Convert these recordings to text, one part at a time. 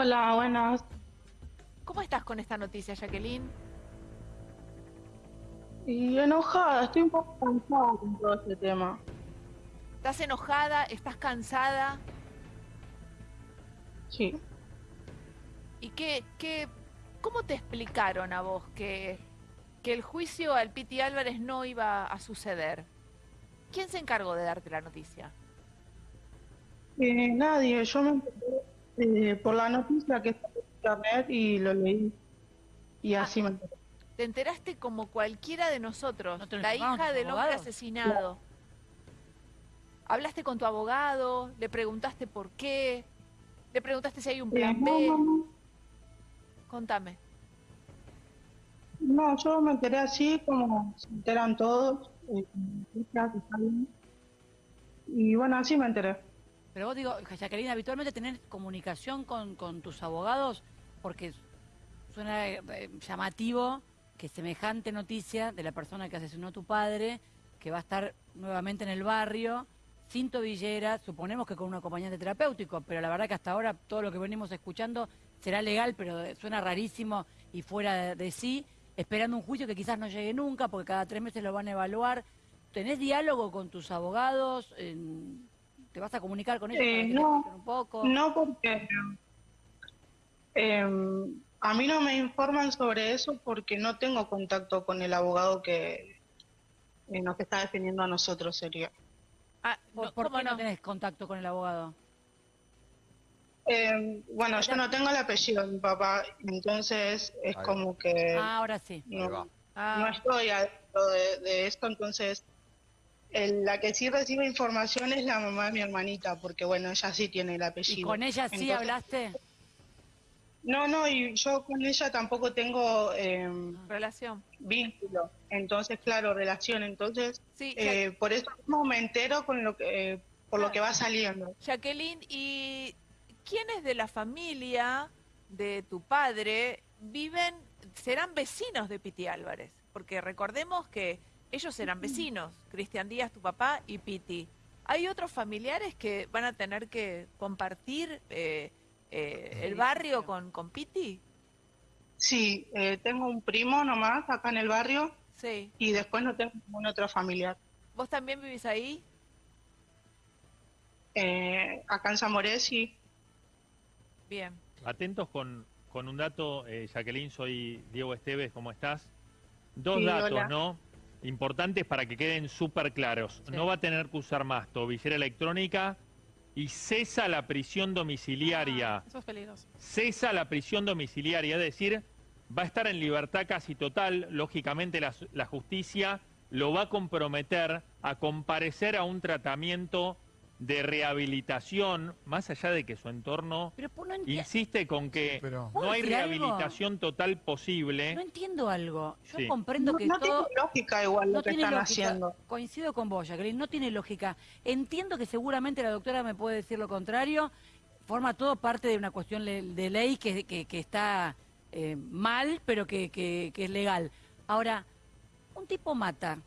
Hola, buenas. ¿Cómo estás con esta noticia, Jacqueline? Y enojada, estoy un poco cansada con todo este tema. ¿Estás enojada? ¿Estás cansada? Sí. ¿Y qué, qué, cómo te explicaron a vos que, que el juicio al Piti Álvarez no iba a suceder? ¿Quién se encargó de darte la noticia? Eh, nadie, yo me enteré eh, por la noticia que está en internet y lo leí. Y Ah. así me enteré. Te enteraste como cualquiera de nosotros, ¿No te lo la hija del hombre asesinado. ¿Hablaste con tu abogado? ¿Le preguntaste por qué? ¿Le preguntaste si hay un Eh, plan no, B? no, no. Contame. No, yo me enteré así como se enteran todos. eh. Y bueno, así me enteré. Pero vos digo, Jacqueline, habitualmente tener comunicación con, con tus abogados, porque suena eh, llamativo que semejante noticia de la persona que asesinó a tu padre, que va a estar nuevamente en el barrio, sin tobillera, suponemos que con un acompañante terapéutico, pero la verdad que hasta ahora todo lo que venimos escuchando será legal, pero eh, suena rarísimo y fuera de, sí, esperando un juicio que quizás no llegue nunca, porque cada tres meses lo van a evaluar. ¿Tenés diálogo con tus abogados? ¿Te vas a comunicar con ellos Eh, para que te no, un poco? No porque eh, a mí no me informan sobre eso porque no tengo contacto con el abogado que eh, nos está defendiendo a nosotros sería. Ah, ¿Por, no, por ¿cómo qué no no? tenés contacto con el abogado? Eh, bueno, yo no tengo el apellido de mi papá, entonces es como que Ah, ahora sí. No, Ah, no estoy adentro de, de esto, entonces el- la que sí recibe información es la mamá de mi hermanita, porque bueno, ella sí tiene el ¿Y apellido. con ella sí Entonces- hablaste? No, no, y yo con ella tampoco tengo eh, relación. vínculo, entonces claro, relación, entonces Sí, eh, por eso mismo me entero con lo que, eh, por lo que va saliendo. Jacqueline, ¿y quiénes de la familia de tu padre viven, serán vecinos de Piti Álvarez? Porque recordemos que ellos eran vecinos, Cristian Díaz, tu papá, y Piti. ¿Hay otros familiares que van a tener que compartir eh, eh, el barrio con, con Piti? Sí, eh, tengo un primo nomás acá en el barrio Sí. y después no tengo ningún otro familiar. ¿Vos también vivís ahí? Eh, acá en Zamoré sí. Bien. Atentos con, con un dato, eh, Jacqueline, soy Diego Esteves, ¿cómo estás? Dos Sí, datos, hola. ¿no? Importantes para que queden súper claros. Sí. No va a tener que usar más tobillera electrónica y cesa la prisión domiciliaria. Eso es peligroso. Cesa la prisión domiciliaria, es decir, va a estar en libertad casi total. Lógicamente la, la justicia lo va a comprometer a comparecer a un tratamiento de rehabilitación, más allá de que su entorno Pero no, enti- insiste con que Pero- ¿Puedo no hay algo? rehabilitación total posible. no entiendo algo. Yo Sí. comprendo No, que no todo... tiene lógica igual No lo que están lógica. haciendo. Coincido con vos, Jacqueline, no tiene lógica. Entiendo que seguramente la doctora me puede decir lo contrario. Forma todo parte de una cuestión de ley que, que- que está eh, mal, pero que, que- que es legal. Ahora, un tipo mata,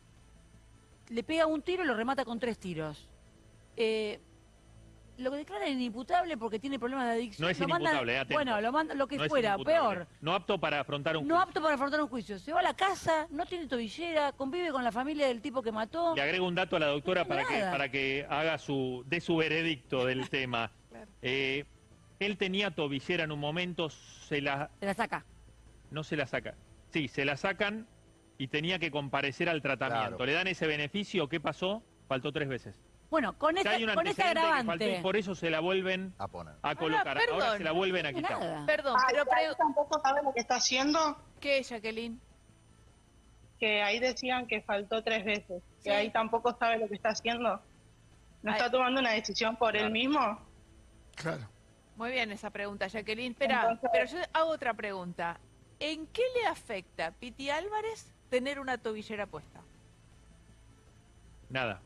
le pega un tiro y lo remata con tres tiros. Eh, lo que declara inimputable porque tiene problemas de adicción. No es lo inimputable, eh. Bueno, lo, manda, lo que No fuera, peor. No apto para afrontar un No juicio. apto para afrontar un juicio. Se va a la casa, no tiene tobillera, convive con la familia del tipo que mató. Le agrego un dato a la doctora No para que, para que haga su, dé su veredicto del tema. Claro. Eh, él tenía tobillera en un momento, se la, Se la saca. no se la saca. Sí, se la sacan y tenía que comparecer al tratamiento. Claro. ¿Le dan ese beneficio? ¿Qué pasó? Faltó tres veces. Bueno, con esa, hay un con ese antecedente que faltó agravante. y por eso se la vuelven A poner. a colocar. perdón, Ahora se la vuelven a quitar. nada. Perdón, Ah, pero pre- tampoco sabe lo que está haciendo, ¿qué, Jacqueline? que ahí decían que faltó tres veces, Sí. que ahí tampoco sabe lo que está haciendo. ¿No Ay. está tomando una decisión por Claro. él mismo? Claro. Muy bien esa pregunta, Jacqueline. Espera, Entonces- pero yo hago otra pregunta. ¿En qué le afecta a Piti Álvarez tener una tobillera puesta? Nada,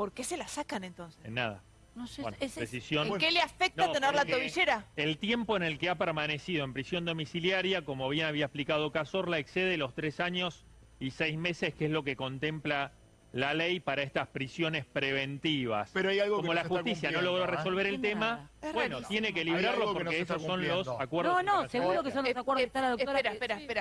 ¿Por qué se la sacan entonces? en nada. No sé, Bueno, es- decisión. ¿En qué le afecta No, tener la tobillera? El tiempo en el que ha permanecido en prisión domiciliaria, como bien había explicado Cazorla, excede los tres años y seis meses, que es lo que contempla la ley para estas prisiones preventivas. Pero hay algo que Como no la justicia no logró ¿eh? resolver el tema, bueno, rarísimo. tiene que librarlo porque esos son los acuerdos No, no, seguro que son los Eh, acuerdos eh, que está la doctora. Espera, espera, espera.